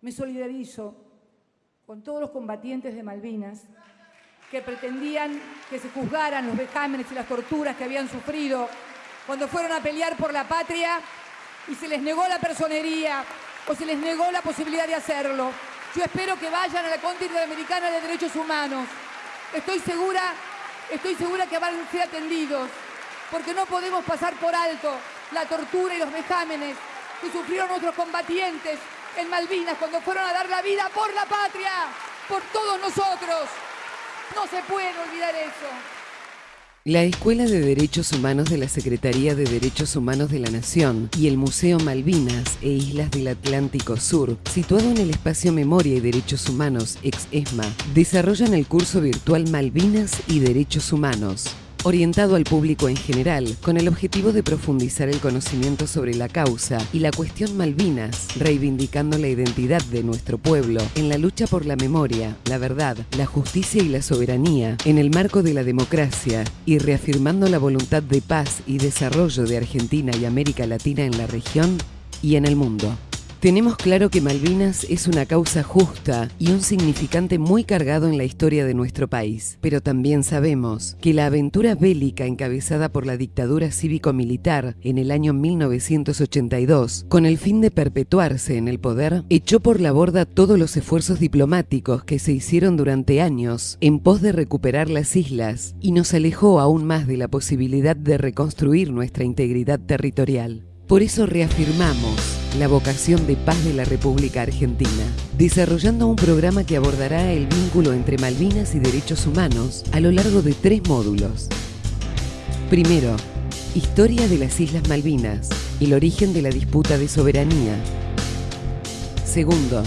Me solidarizo con todos los combatientes de Malvinas que pretendían que se juzgaran los vejámenes y las torturas que habían sufrido cuando fueron a pelear por la patria y se les negó la personería o se les negó la posibilidad de hacerlo. Yo espero que vayan a la Corte Interamericana de Derechos Humanos. Estoy segura, estoy segura que van a ser atendidos, porque no podemos pasar por alto la tortura y los vejámenes que sufrieron nuestros combatientes en Malvinas cuando fueron a dar la vida por la patria, por todos nosotros. No se puede olvidar eso. La Escuela de Derechos Humanos de la Secretaría de Derechos Humanos de la Nación y el Museo Malvinas e Islas del Atlántico Sur, situado en el espacio Memoria y Derechos Humanos ex ESMA, desarrollan el curso virtual Malvinas y Derechos Humanos orientado al público en general, con el objetivo de profundizar el conocimiento sobre la causa y la cuestión Malvinas, reivindicando la identidad de nuestro pueblo en la lucha por la memoria, la verdad, la justicia y la soberanía, en el marco de la democracia, y reafirmando la voluntad de paz y desarrollo de Argentina y América Latina en la región y en el mundo. Tenemos claro que Malvinas es una causa justa y un significante muy cargado en la historia de nuestro país, pero también sabemos que la aventura bélica encabezada por la dictadura cívico-militar en el año 1982, con el fin de perpetuarse en el poder, echó por la borda todos los esfuerzos diplomáticos que se hicieron durante años en pos de recuperar las islas y nos alejó aún más de la posibilidad de reconstruir nuestra integridad territorial. Por eso reafirmamos la vocación de paz de la República Argentina, desarrollando un programa que abordará el vínculo entre Malvinas y derechos humanos a lo largo de tres módulos. Primero, Historia de las Islas Malvinas, el origen de la disputa de soberanía. Segundo,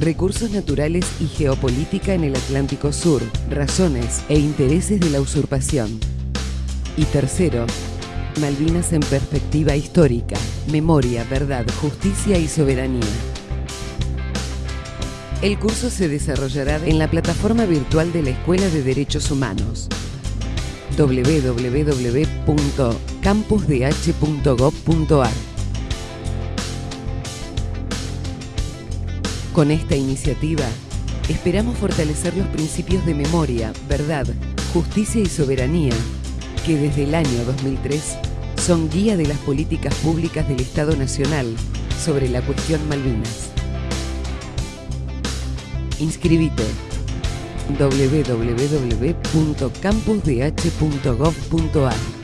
Recursos naturales y geopolítica en el Atlántico Sur, razones e intereses de la usurpación. Y tercero, Malvinas en perspectiva histórica, memoria, verdad, justicia y soberanía. El curso se desarrollará en la plataforma virtual de la Escuela de Derechos Humanos www.campusdh.gov.ar Con esta iniciativa, esperamos fortalecer los principios de memoria, verdad, justicia y soberanía que desde el año 2003 son guía de las políticas públicas del Estado Nacional sobre la cuestión Malvinas. Inscribite www.campusdh.gov.ar